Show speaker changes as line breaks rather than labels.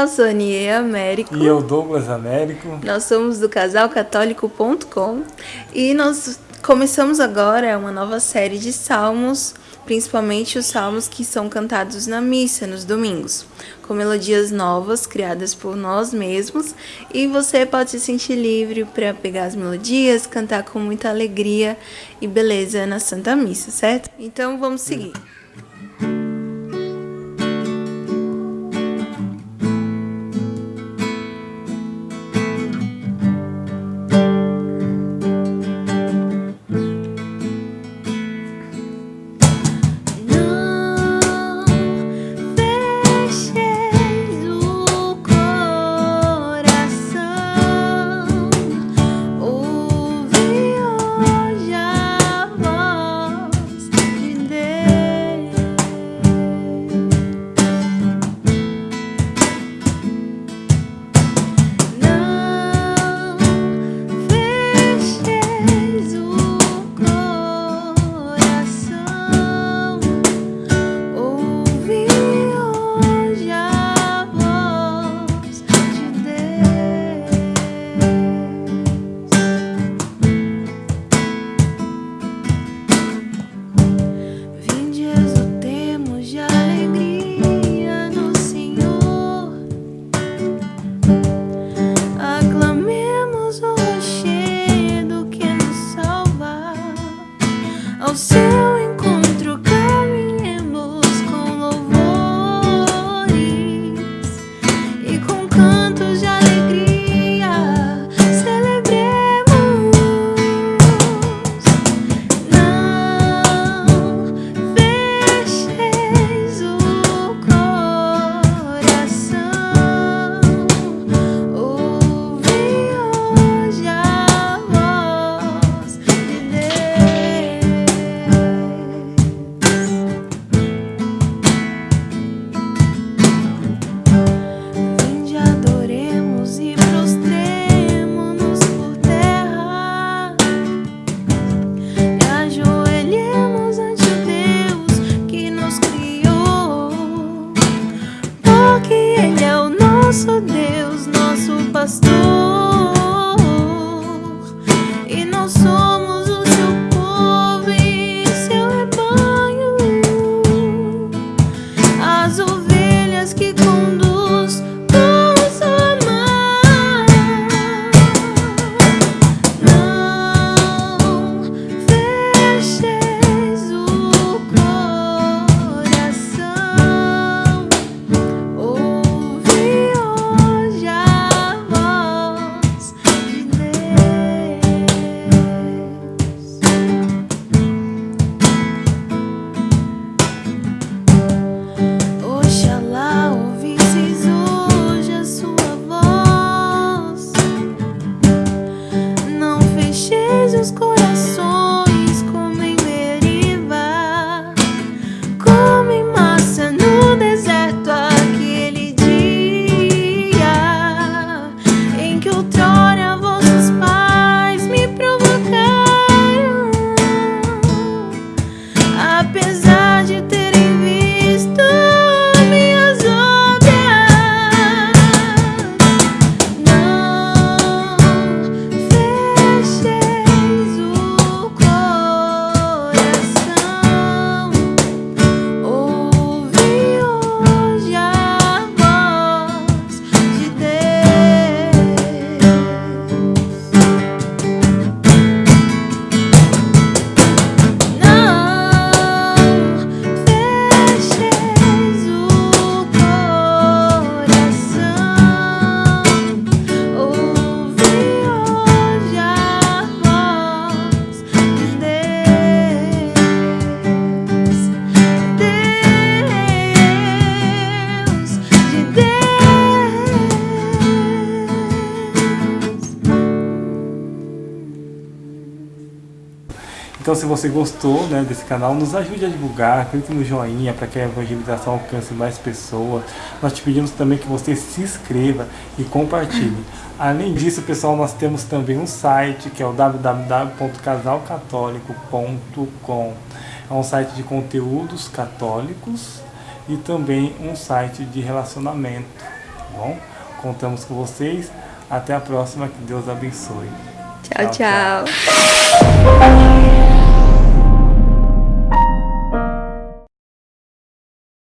Eu sou a Nie Américo.
E eu, Douglas Américo.
Nós somos do casalcatólico.com e nós começamos agora uma nova série de salmos, principalmente os salmos que são cantados na missa nos domingos, com melodias novas criadas por nós mesmos e você pode se sentir livre para pegar as melodias, cantar com muita alegria e beleza na Santa Missa, certo? Então vamos seguir. você.
Então se você gostou né, desse canal, nos ajude a divulgar, clique no joinha para que a evangelização alcance mais pessoas. Nós te pedimos também que você se inscreva e compartilhe. Além disso, pessoal, nós temos também um site que é o www.casalcatólico.com. É um site de conteúdos católicos e também um site de relacionamento tá bom? Contamos com vocês. Até a próxima, que Deus abençoe.
tchau. tchau. tchau.